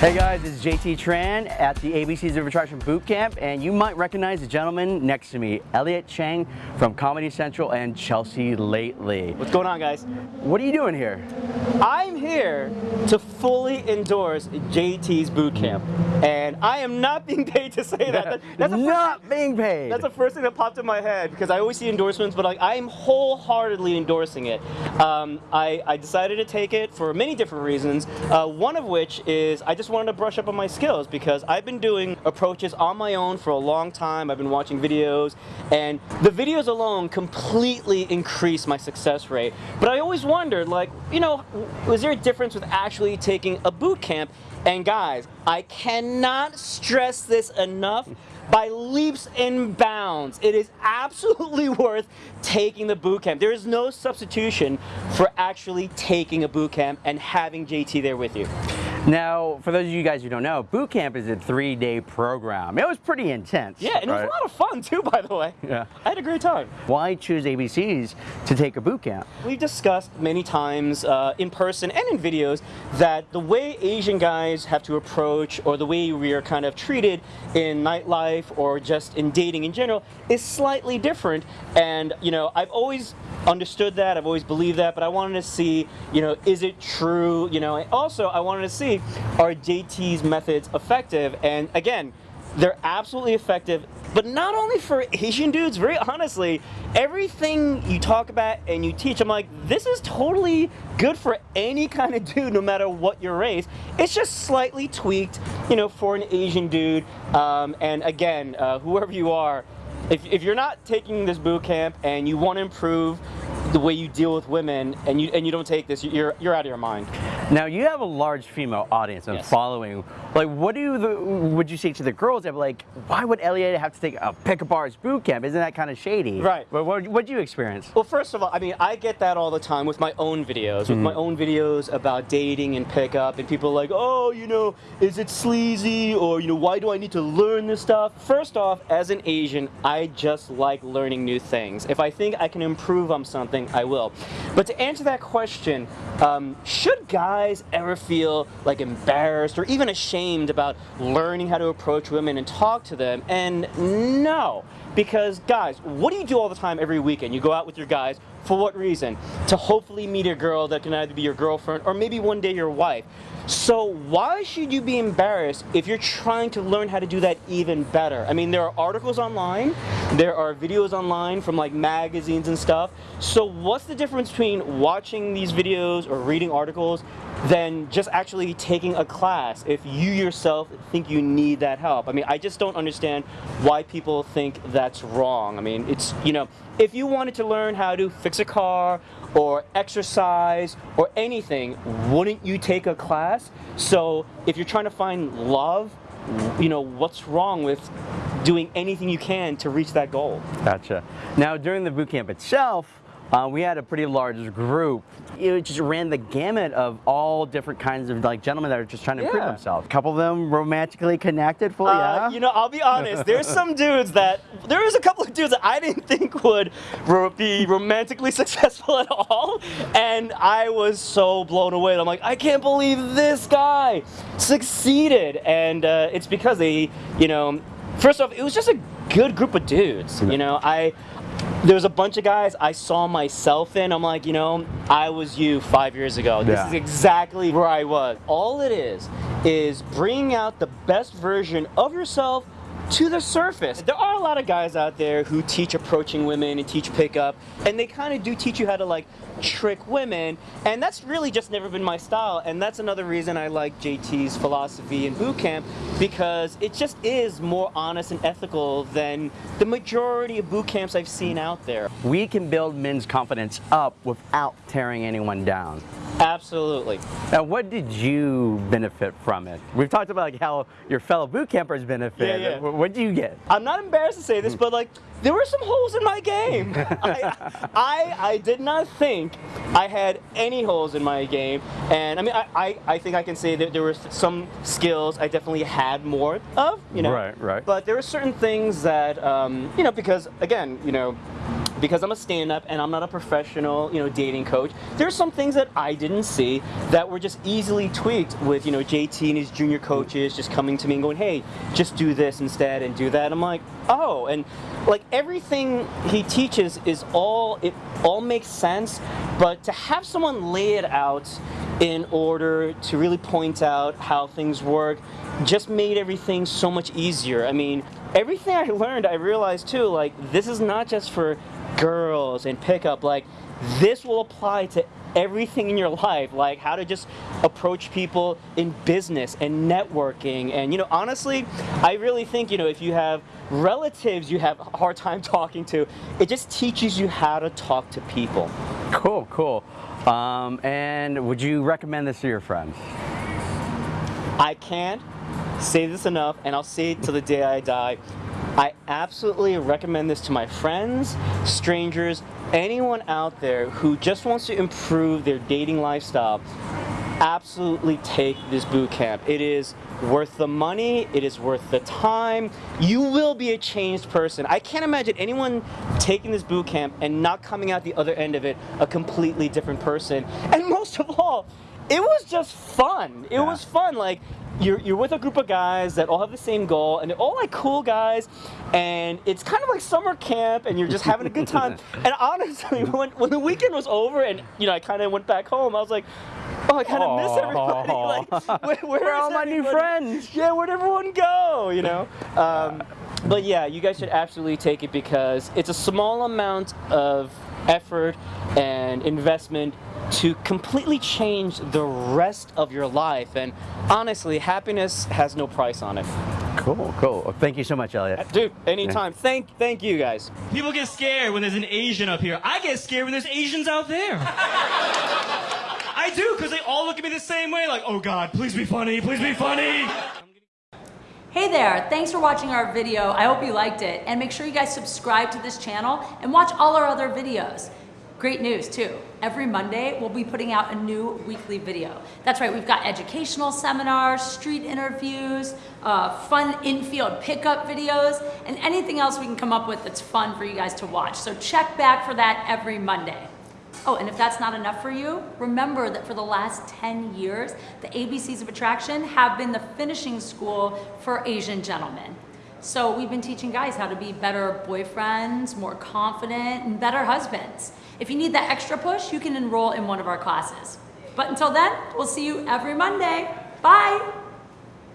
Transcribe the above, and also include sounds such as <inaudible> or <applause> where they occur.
Hey guys, it's JT Tran at the ABCs of Attraction Boot Camp, and you might recognize the gentleman next to me, Elliot Chang from Comedy Central and Chelsea Lately. What's going on, guys? What are you doing here? I'm here to fully endorse JT's boot camp, and I am not being paid to say that. <laughs> that that's not being paid. That's the first thing that popped in my head because I always see endorsements, but like I'm wholeheartedly endorsing it. Um, I, I, decided to take it for many different reasons. Uh, one of which is I just just wanted to brush up on my skills because I've been doing approaches on my own for a long time. I've been watching videos and the videos alone completely increase my success rate. But I always wondered like, you know, was there a difference with actually taking a boot camp? And guys, I cannot stress this enough by leaps and bounds. It is absolutely <laughs> worth taking the boot camp. There is no substitution for actually taking a boot camp and having JT there with you. Now, for those of you guys who don't know, boot camp is a three-day program. It was pretty intense. Yeah, and right? it was a lot of fun too, by the way. Yeah. I had a great time. Why choose ABCs to take a boot camp? We've discussed many times uh, in person and in videos that the way Asian guys have to approach or the way we are kind of treated in nightlife or just in dating in general is slightly different. And, you know, I've always understood that, I've always believed that, but I wanted to see, you know, is it true? You know, also I wanted to see are JT's methods effective? And again, they're absolutely effective, but not only for Asian dudes, very honestly, everything you talk about and you teach, I'm like, this is totally good for any kind of dude, no matter what your race. It's just slightly tweaked, you know, for an Asian dude. Um, and again, uh, whoever you are, if, if you're not taking this boot camp and you want to improve the way you deal with women and you and you don't take this, you're you're out of your mind. Now you have a large female audience and yes. following. Like, what do the would you say to the girls that like, why would Elliot have to take a pickup bars boot camp? Isn't that kind of shady? Right. But what what you experience? Well, first of all, I mean, I get that all the time with my own videos, with mm -hmm. my own videos about dating and pickup, and people are like, oh, you know, is it sleazy or you know, why do I need to learn this stuff? First off, as an Asian, I just like learning new things. If I think I can improve on something something, I will. But to answer that question, um, should guys ever feel like embarrassed or even ashamed about learning how to approach women and talk to them? And no, because guys, what do you do all the time every weekend? You go out with your guys, for what reason? To hopefully meet a girl that can either be your girlfriend or maybe one day your wife. So why should you be embarrassed if you're trying to learn how to do that even better? I mean, there are articles online, there are videos online from like magazines and stuff. So what's the difference between watching these videos or reading articles than just actually taking a class if you yourself think you need that help? I mean, I just don't understand why people think that's wrong. I mean, it's, you know, if you wanted to learn how to fix a car or exercise or anything, wouldn't you take a class? So if you're trying to find love, you know, what's wrong with doing anything you can to reach that goal? Gotcha. Now during the boot camp itself, uh, we had a pretty large group. It just ran the gamut of all different kinds of like gentlemen that are just trying to yeah. improve themselves. A couple of them romantically connected fully, uh, yeah? You know, I'll be honest, there's <laughs> some dudes that, there was a couple of dudes that I didn't think would ro be romantically <laughs> successful at all. And I was so blown away. I'm like, I can't believe this guy succeeded. And uh, it's because they, you know, first off, it was just a good group of dudes. You know, I there was a bunch of guys I saw myself in. I'm like, you know, I was you five years ago. This yeah. is exactly where I was. All it is, is bringing out the best version of yourself to the surface. There are a lot of guys out there who teach approaching women and teach pickup, and they kind of do teach you how to like trick women, and that's really just never been my style, and that's another reason I like JT's philosophy in boot camp, because it just is more honest and ethical than the majority of boot camps I've seen out there. We can build men's confidence up without tearing anyone down. Absolutely. Now, what did you benefit from it? We've talked about like how your fellow boot campers benefit. Yeah, yeah. What did you get? I'm not embarrassed to say this, but like there were some holes in my game. I, <laughs> I, I did not think I had any holes in my game, and I mean I, I, I think I can say that there were some skills I definitely had more of. You know. Right. Right. But there were certain things that um, you know because again you know because I'm a stand-up and I'm not a professional, you know, dating coach, there's some things that I didn't see that were just easily tweaked with, you know, JT and his junior coaches just coming to me and going, hey, just do this instead and do that. I'm like, oh, and like everything he teaches is all, it all makes sense, but to have someone lay it out in order to really point out how things work just made everything so much easier. I mean, everything I <laughs> learned, I realized too, like, this is not just for girls and pickup, like, this will apply to everything in your life, like how to just approach people in business and networking. And, you know, honestly, I really think, you know, if you have relatives you have a hard time talking to, it just teaches you how to talk to people. Cool, cool. Um, and would you recommend this to your friends? I can't say this enough, and I'll say it till the day I die. I absolutely recommend this to my friends, strangers, anyone out there who just wants to improve their dating lifestyle. Absolutely take this boot camp. It is worth the money, it is worth the time. You will be a changed person. I can't imagine anyone taking this boot camp and not coming out the other end of it a completely different person. And most of all, it was just fun. It yeah. was fun. Like you're, you're with a group of guys that all have the same goal and they're all like cool guys and it's kind of like summer camp and you're just having a good time. <laughs> And honestly when, when the weekend was over and you know I kind of went back home I was like oh I kind of miss everybody <laughs> like <laughs> where, where, where are all my new friends? Yeah where'd everyone go you know? Um, but yeah you guys should absolutely take it because it's a small amount of effort and investment to completely change the rest of your life. And honestly, happiness has no price on it. Cool, cool. Well, thank you so much, Elliot. Dude, anytime. Yeah. Thank, thank you guys. People get scared when there's an Asian up here. I get scared when there's Asians out there. <laughs> I do, because they all look at me the same way, like, oh God, please be funny, please be funny. Hey there, thanks for watching our video. I hope you liked it. And make sure you guys subscribe to this channel and watch all our other videos. Great news too. Every Monday, we'll be putting out a new weekly video. That's right, we've got educational seminars, street interviews, uh, fun infield pickup videos, and anything else we can come up with that's fun for you guys to watch. So check back for that every Monday. Oh, and if that's not enough for you, remember that for the last 10 years, the ABCs of Attraction have been the finishing school for Asian gentlemen. So we've been teaching guys how to be better boyfriends, more confident, and better husbands. If you need that extra push, you can enroll in one of our classes. But until then, we'll see you every Monday. Bye!